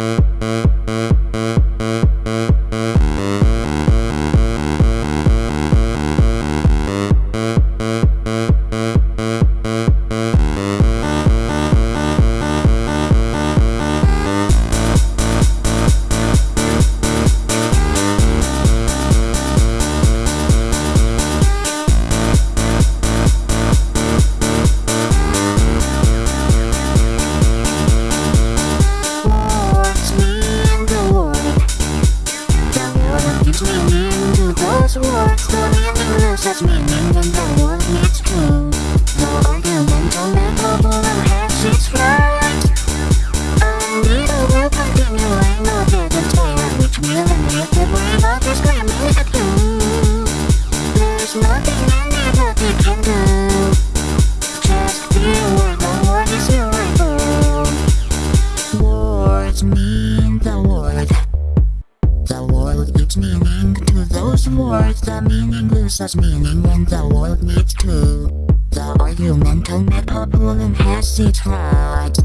Words gives meaning to those words. The meaning loses meaning when the word meets true. The argumental metaphor has its right. And it will continue and not get a tail, which will make the brain of the screaming at you. There's nothing anybody can do. Just be aware the word is your rival. Words mean the word. Those words. The meaning loses meaning when the world needs to The argumental metaphor has its right.